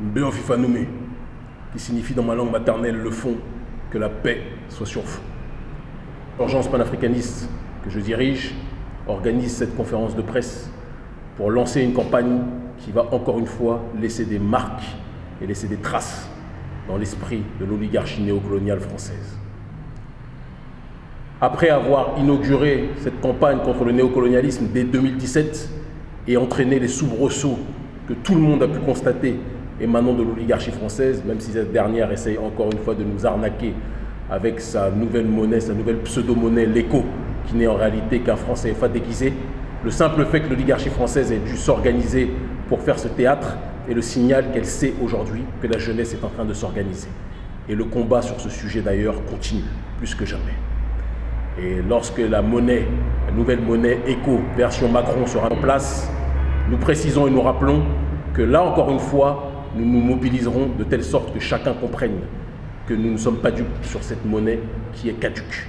Mbeo Fifanoume, qui signifie dans ma langue maternelle le fond, que la paix soit sur fond. L'urgence panafricaniste que je dirige organise cette conférence de presse pour lancer une campagne qui va encore une fois laisser des marques et laisser des traces dans l'esprit de l'oligarchie néocoloniale française. Après avoir inauguré cette campagne contre le néocolonialisme dès 2017 et entraîné les soubresauts que tout le monde a pu constater émanant de l'oligarchie française, même si cette dernière essaye encore une fois de nous arnaquer avec sa nouvelle monnaie, sa nouvelle pseudo-monnaie, l'écho, qui n'est en réalité qu'un franc CFA déguisé. Le simple fait que l'oligarchie française ait dû s'organiser pour faire ce théâtre est le signal qu'elle sait aujourd'hui que la jeunesse est en train de s'organiser. Et le combat sur ce sujet d'ailleurs continue, plus que jamais. Et lorsque la monnaie, la nouvelle monnaie éco version Macron sera en place, nous précisons et nous rappelons que là encore une fois, nous nous mobiliserons de telle sorte que chacun comprenne que nous ne sommes pas dupes sur cette monnaie qui est caduque.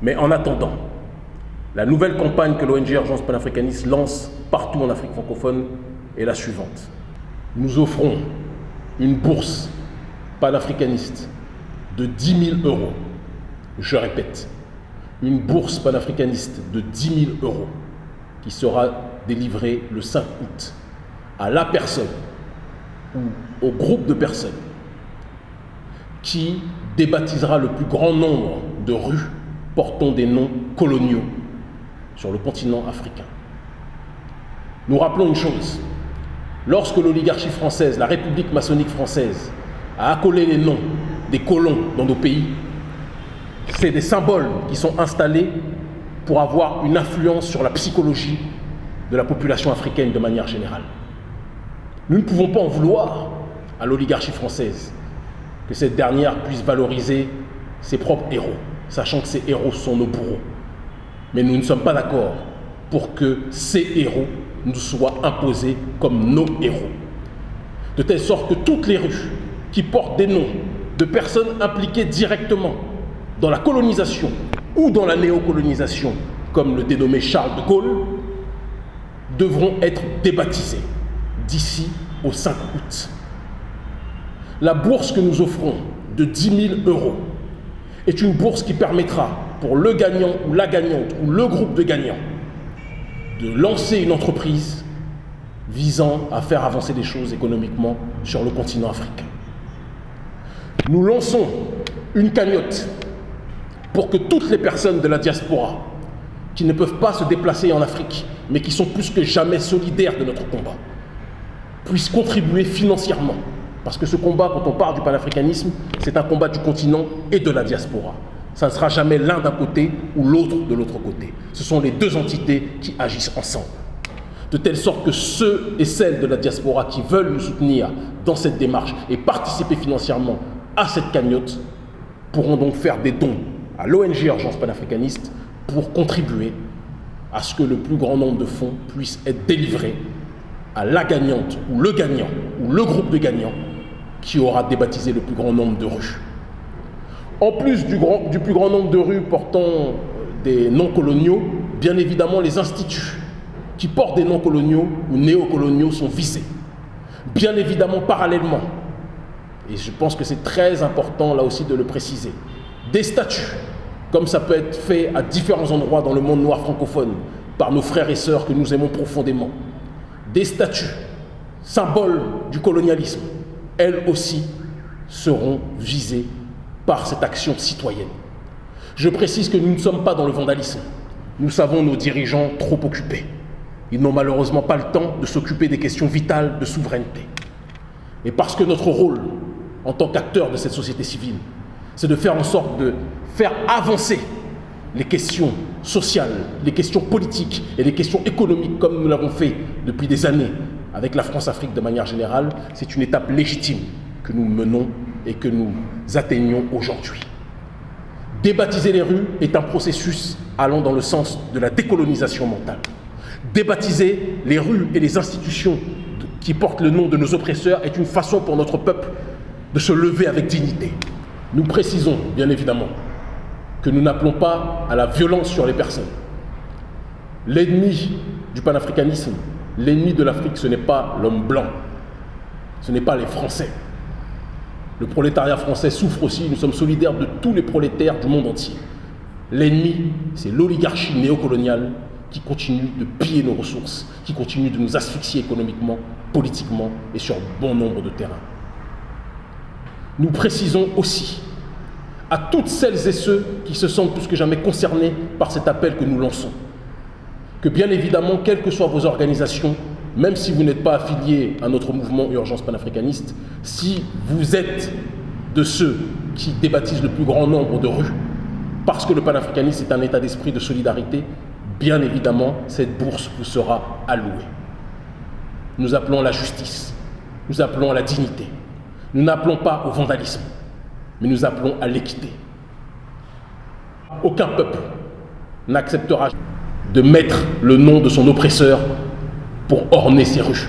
Mais en attendant, la nouvelle campagne que l'ONG Urgence panafricaniste lance partout en Afrique francophone est la suivante. Nous offrons une bourse panafricaniste de 10 000 euros. Je répète, une bourse panafricaniste de 10 000 euros qui sera délivrée le 5 août à la personne ou au groupe de personnes qui débaptisera le plus grand nombre de rues portant des noms coloniaux sur le continent africain. Nous rappelons une chose, lorsque l'oligarchie française, la République maçonnique française, a accolé les noms des colons dans nos pays, c'est des symboles qui sont installés pour avoir une influence sur la psychologie de la population africaine de manière générale. Nous ne pouvons pas en vouloir à l'oligarchie française que cette dernière puisse valoriser ses propres héros, sachant que ces héros sont nos bourreaux. Mais nous ne sommes pas d'accord pour que ces héros nous soient imposés comme nos héros. De telle sorte que toutes les rues qui portent des noms de personnes impliquées directement dans la colonisation ou dans la néocolonisation, comme le dénommé Charles de Gaulle, devront être débaptisées d'ici au 5 août. La bourse que nous offrons de 10 000 euros est une bourse qui permettra pour le gagnant ou la gagnante ou le groupe de gagnants de lancer une entreprise visant à faire avancer les choses économiquement sur le continent africain. Nous lançons une cagnotte pour que toutes les personnes de la diaspora qui ne peuvent pas se déplacer en Afrique, mais qui sont plus que jamais solidaires de notre combat, puissent contribuer financièrement. Parce que ce combat, quand on parle du panafricanisme, c'est un combat du continent et de la diaspora. Ça ne sera jamais l'un d'un côté ou l'autre de l'autre côté. Ce sont les deux entités qui agissent ensemble. De telle sorte que ceux et celles de la diaspora qui veulent nous soutenir dans cette démarche et participer financièrement à cette cagnotte pourront donc faire des dons à l'ONG Urgence panafricaniste pour contribuer à ce que le plus grand nombre de fonds puissent être délivrés à la gagnante ou le gagnant ou le groupe de gagnants qui aura débaptisé le plus grand nombre de rues. En plus du, plus grand nombre de rues portant des noms coloniaux, bien évidemment les instituts qui portent des noms coloniaux ou néocoloniaux sont visés. Bien évidemment parallèlement, et je pense que c'est très important là aussi de le préciser, des statuts, comme ça peut être fait à différents endroits dans le monde noir francophone par nos frères et sœurs que nous aimons profondément, des statues, symboles du colonialisme, elles aussi seront visées par cette action citoyenne. Je précise que nous ne sommes pas dans le vandalisme. Nous savons nos dirigeants trop occupés. Ils n'ont malheureusement pas le temps de s'occuper des questions vitales de souveraineté. Et parce que notre rôle en tant qu'acteur de cette société civile, c'est de faire en sorte de faire avancer les questions sociales, les questions politiques et les questions économiques comme nous l'avons fait depuis des années avec la France-Afrique de manière générale, c'est une étape légitime que nous menons et que nous atteignons aujourd'hui. Débaptiser les rues est un processus allant dans le sens de la décolonisation mentale. Débaptiser les rues et les institutions qui portent le nom de nos oppresseurs est une façon pour notre peuple de se lever avec dignité. Nous précisons, bien évidemment, que nous n'appelons pas à la violence sur les personnes. L'ennemi du panafricanisme, l'ennemi de l'Afrique, ce n'est pas l'homme blanc. Ce n'est pas les Français. Le prolétariat français souffre aussi, nous sommes solidaires de tous les prolétaires du monde entier. L'ennemi, c'est l'oligarchie néocoloniale qui continue de piller nos ressources, qui continue de nous asphyxier économiquement, politiquement et sur bon nombre de terrains. Nous précisons aussi à toutes celles et ceux qui se sentent plus que jamais concernés par cet appel que nous lançons, que bien évidemment, quelles que soient vos organisations, même si vous n'êtes pas affilié à notre mouvement Urgence panafricaniste, si vous êtes de ceux qui débaptisent le plus grand nombre de rues, parce que le panafricanisme est un état d'esprit de solidarité, bien évidemment, cette bourse vous sera allouée. Nous appelons à la justice, nous appelons à la dignité, nous n'appelons pas au vandalisme, mais nous appelons à l'équité. Aucun peuple n'acceptera de mettre le nom de son oppresseur pour orner ses rues.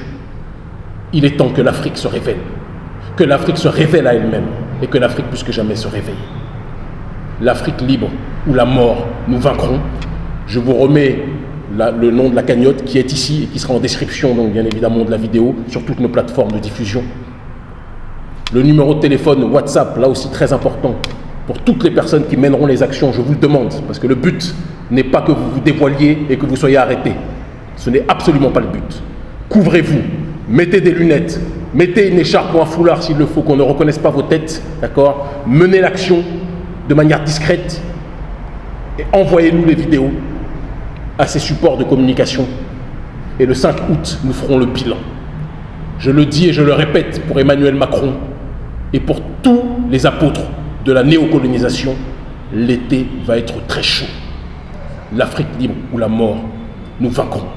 Il est temps que l'Afrique se révèle, que l'Afrique se révèle à elle-même et que l'Afrique plus que jamais se réveille. L'Afrique libre ou la mort, nous vaincrons. Je vous remets le nom de la cagnotte qui est ici et qui sera en description, donc bien évidemment, de la vidéo sur toutes nos plateformes de diffusion. Le numéro de téléphone WhatsApp, là aussi très important, pour toutes les personnes qui mèneront les actions, je vous le demande, parce que le but n'est pas que vous vous dévoiliez et que vous soyez arrêtés. Ce n'est absolument pas le but. Couvrez-vous, mettez des lunettes, mettez une écharpe ou un foulard s'il le faut, qu'on ne reconnaisse pas vos têtes, d'accord? Menez l'action de manière discrète et envoyez-nous les vidéos à ces supports de communication. Et le 5 août, nous ferons le bilan. Je le dis et je le répète pour Emmanuel Macron et pour tous les apôtres de la néocolonisation, l'été va être très chaud. L'Afrique libre ou la mort, nous vaincrons.